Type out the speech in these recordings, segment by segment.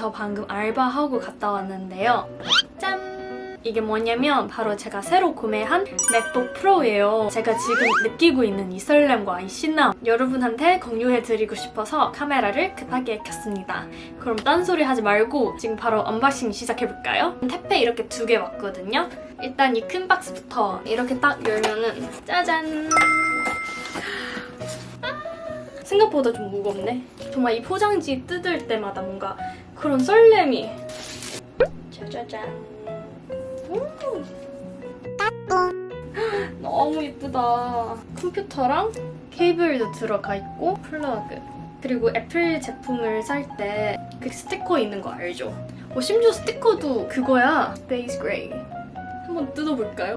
저 방금 알바하고 갔다 왔는데요 짠! 이게 뭐냐면 바로 제가 새로 구매한 맥북 프로예요 제가 지금 느끼고 있는 이 설렘과 이 신남 여러분한테 공유해드리고 싶어서 카메라를 급하게 켰습니다 그럼 딴소리 하지 말고 지금 바로 unboxing 시작해볼까요? 택배 이렇게 두 개 왔거든요 일단 이 큰 박스부터 이렇게 딱 열면은 짜잔 생각보다 좀 무겁네. 정말 이 포장지 뜯을 때마다 뭔가 그런 설렘이. 짜자잔. 음. 너무 예쁘다. 컴퓨터랑 케이블도 들어가 있고 플러그. 그리고 애플 제품을 살 때 그 스티커 있는 거 알죠? 어, 심지어 스티커도 그거야. space gray. 한번 뜯어볼까요?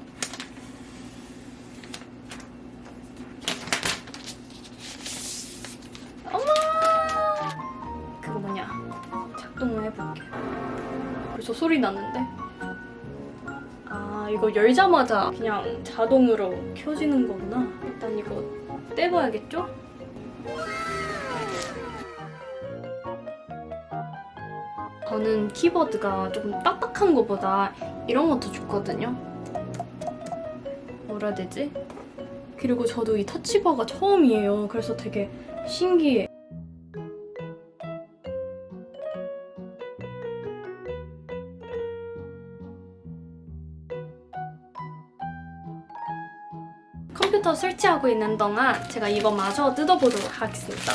소리 나는데? 아, 이거 열자마자 그냥 자동으로 켜지는 거구나. 일단 이거 떼봐야겠죠? 저는 키보드가 조금 딱딱한 것보다 이런 것도 좋거든요. 뭐라 해야 되지? 그리고 저도 이 터치바가 처음이에요. 그래서 되게 신기해. 컴퓨터 설치하고 있는 동안 제가 이거 마저 뜯어보도록 하겠습니다.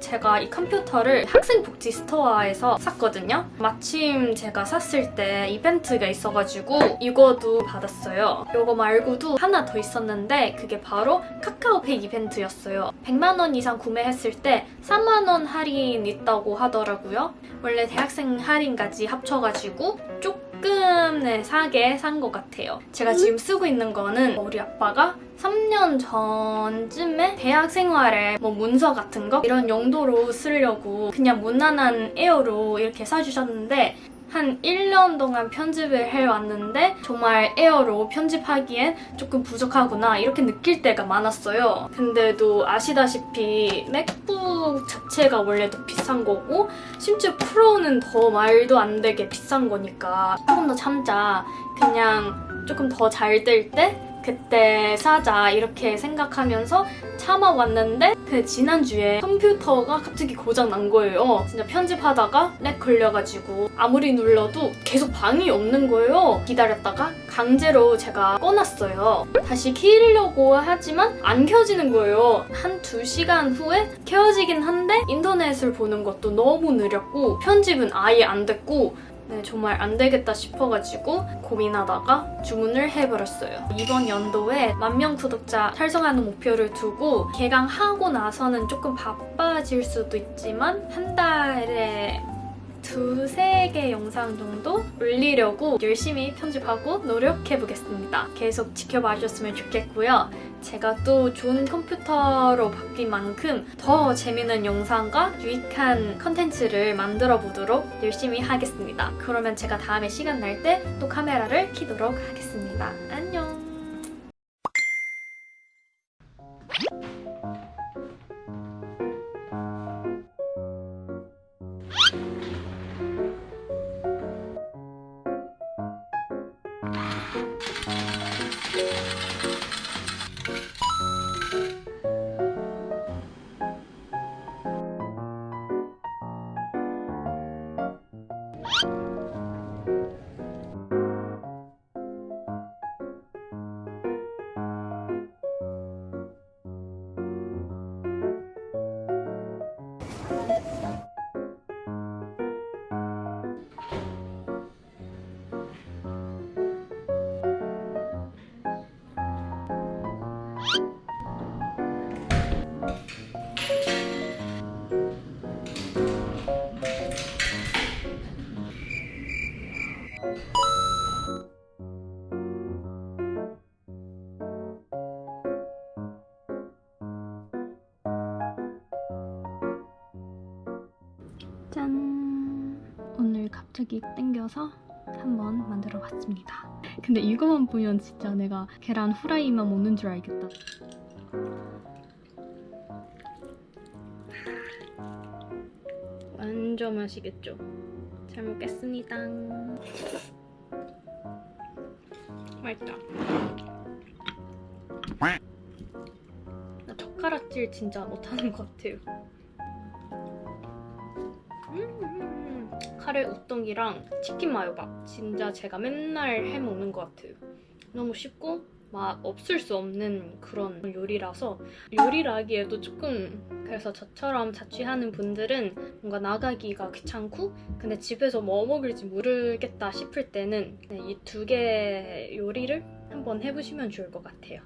제가 이 컴퓨터를 학생복지 store에서 샀거든요. 마침 제가 샀을 때 이벤트가 있어가지고 이거도 받았어요. 이거 말고도 하나 더 있었는데 그게 바로 카카오페이 이벤트였어요. 100만 원 이상 구매했을 때 3만 원 할인 있다고 하더라고요. 원래 대학생 할인까지 합쳐가지고 조 금 네, 사게 산 것 같아요. 제가 지금 쓰고 있는 거는 우리 아빠가 3년 전쯤에 대학 생활에 뭐 문서 같은 거 이런 용도로 쓰려고 그냥 무난한 에어로 이렇게 사주셨는데 한 1년 동안 편집을 해왔는데 정말 에어로 편집하기엔 조금 부족하구나 이렇게 느낄 때가 많았어요. 근데도 아시다시피 맥북 자체가 원래 더 비싼 거고 심지어 프로는 더 말도 안 되게 비싼 거니까 조금 더 참자 그냥 조금 더 잘 될 때 그때 사자 이렇게 생각하면서 참아왔는데 그 지난주에 컴퓨터가 갑자기 고장 난 거예요. 진짜 편집하다가 렉 걸려가지고 아무리 눌러도 계속 방이 없는 거예요. 기다렸다가 강제로 제가 꺼놨어요. 다시 키려고 하지만 안 켜지는 거예요. 한 2시간 후에 켜지긴 한데 인터넷을 보는 것도 너무 느렸고 편집은 아예 안 됐고 네, 정말 안 되겠다 싶어가지고 고민하다가 주문을 해버렸어요. 이번 연도에 만 명 구독자 달성하는 목표를 두고 개강하고 나서는 조금 바빠질 수도 있지만 한 달에 두세 개 영상 정도 올리려고 열심히 편집하고 노력해보겠습니다. 계속 지켜봐 주셨으면 좋겠고요. 제가 또 좋은 컴퓨터로 바뀐 만큼 더 재밌는 영상과 유익한 컨텐츠를 만들어 보도록 열심히 하겠습니다. 그러면 제가 다음에 시간 날 때 또 카메라를 켜도록 하겠습니다. 안녕! 땡겨서 한번 만들어 봤습니다. 근데 이거만 보면 진짜 내가 계란 후라이만 먹는 줄 알겠다. 완전 맛있겠죠? 잘 먹겠습니다. 맛있다. 음. 나 젓가락질 진짜 못하는 것 같아요. 카레 우동이랑 치킨 마요밥 진짜 제가 맨날 해 먹는 것 같아요. 너무 쉽고 막 없을 수 없는 그런 요리라서 요리라기에도 조금 그래서 저처럼 자취하는 분들은 뭔가 나가기가 귀찮고 근데 집에서 뭐 먹을지 모르겠다 싶을 때는 네, 이두개 요리를 한번 해보시면 좋을 것 같아요.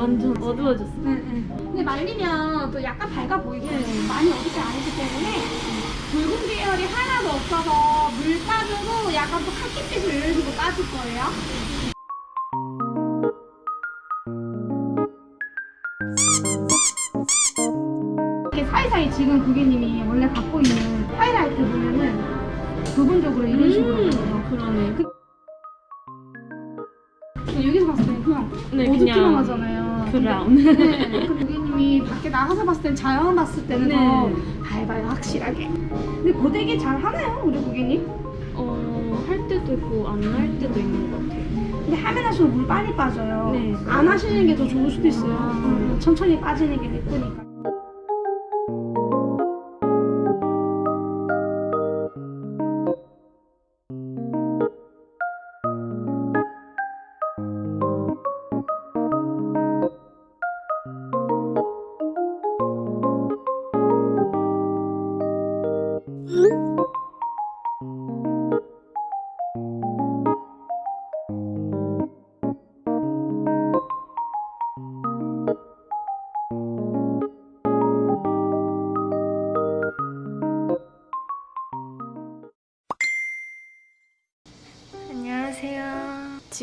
완전 어두워졌어. 네, 네. 근데 말리면 또 약간 밝아 보이고 많이 어둡지 않기 때문에 붉은 계열이 하나도 없어서 물 빠져도 약간 또 카키빛을 이런 식으로 빠질 거예요. 이렇게 사이사이 지금 고객님이 원래 갖고 있는 하이라이트 보면은 부분적으로 이런 식으로 보여요. 그러네. 여기서 봤을 때 그냥 네, 어둡기만 그냥 하잖아요. 브라운. 네, 그 고객님이 밖에 나가서 봤을 땐 자연 봤을 때는 네. 더 밝아요 확실하게 근데 고데기 잘 하나요 우리 고객님? 어, 할 때도 있고 안 할 때도 있는 것 같아요. 근데 하면 할수록 물 빨리 빠져요 네. 안 하시는 게 더 좋을 수도 있어요 아. 음, 천천히 빠지는 게 예쁘니까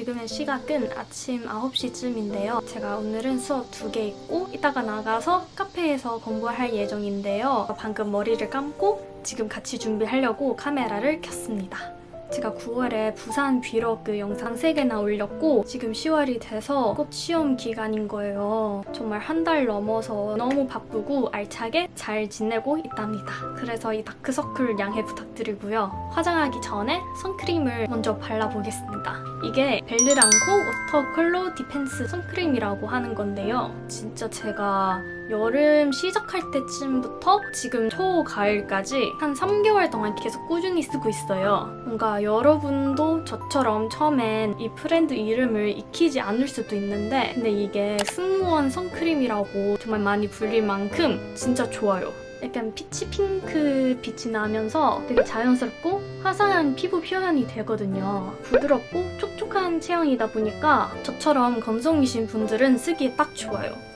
지금의 시각은 아침 9시쯤인데요. 제가 오늘은 수업 두 개 있고 이따가 나가서 카페에서 공부할 예정인데요. 방금 머리를 감고 지금 같이 준비하려고 카메라를 켰습니다. 제가 9월에 부산 브이로그 영상 3개나 올렸고 지금 10월이 돼서 곧 시험 기간인 거예요. 정말 한 달 넘어서 너무 바쁘고 알차게 잘 지내고 있답니다. 그래서 이 다크서클 양해 부탁드리고요. 화장하기 전에 선크림을 먼저 발라보겠습니다. 이게 벨르랑코 워터 컬러 디펜스 선크림이라고 하는 건데요. 진짜 제가 여름 시작할 때쯤부터 지금 초가을까지 한 3개월 동안 계속 꾸준히 쓰고 있어요. 뭔가 여러분도 저처럼 처음엔 이 브랜드 이름을 익숙지 않을 수도 있는데 근데 이게 승무원 선크림이라고 정말 많이 불릴 만큼 진짜 좋아요. 약간 peach pink 빛이 나면서 되게 자연스럽고 화사한 피부 표현이 되거든요. 부드럽고 촉촉한 제형이다 보니까 저처럼 건성이신 분들은 쓰기에 딱 좋아요.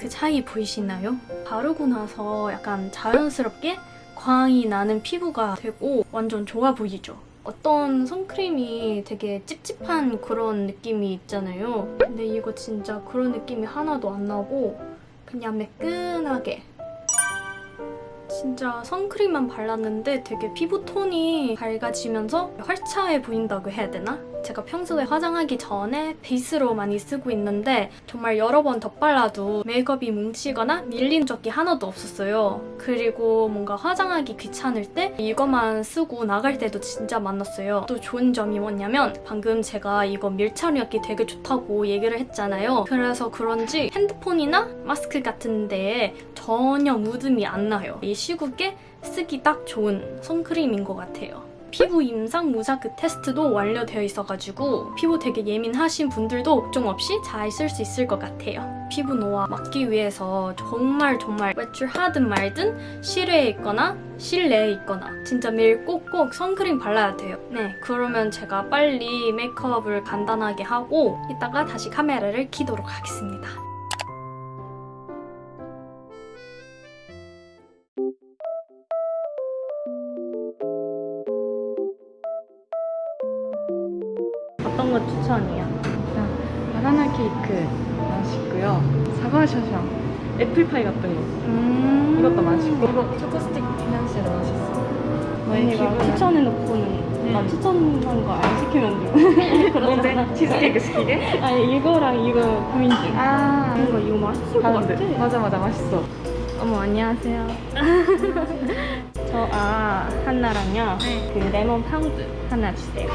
그 차이 보이시나요? 바르고 나서 약간 자연스럽게 광이 나는 피부가 되고 완전 좋아 보이죠? 어떤 선크림이 되게 찝찝한 그런 느낌이 있잖아요. 근데 이거 진짜 그런 느낌이 하나도 안 나고 그냥 매끈하게 진짜 선크림만 발랐는데 되게 피부 톤이 밝아지면서 활차해 보인다고 해야 되나? 제가 평소에 화장하기 전에 베이스로 많이 쓰고 있는데 정말 여러 번 덧발라도 메이크업이 뭉치거나 밀린 적이 하나도 없었어요. 그리고 뭔가 화장하기 귀찮을 때 이것만 쓰고 나갈 때도 진짜 많았어요. 또 좋은 점이 뭐냐면 방금 제가 이거 밀착력이 되게 좋다고 얘기를 했잖아요. 그래서 그런지 핸드폰이나 마스크 같은 데에 전혀 묻음이 안 나요. 이 시국에 쓰기 딱 좋은 선크림인 것 같아요. 피부 임상 무자크 테스트도 완료되어 있어가지고 피부 되게 예민하신 분들도 걱정 없이 잘 쓸 수 있을 것 같아요. 피부 노화 막기 위해서 정말 정말 외출하든 말든 실외에 있거나 실내에 있거나 진짜 매일 꼭꼭 선크림 발라야 돼요. 네, 그러면 제가 빨리 메이크업을 간단하게 하고 이따가 다시 카메라를 켜도록 하겠습니다. 파이 같은 거 음. 이것도 맛있고 이거 초코 스틱 financier도 맛있어. 언니가 추천해놓고는 네. 나 추천한 거 안 시키면 돼. 뭔데? 치즈케이크 시키게? 아니 이거랑 이거 고민 중. 아, 뭔가 이거 맛있을 것. 같아. 맞아 맞아 맛있어. 어머 안녕하세요. 저 아 하나랑요. 네. 그 레몬 파운드 하나 주세요.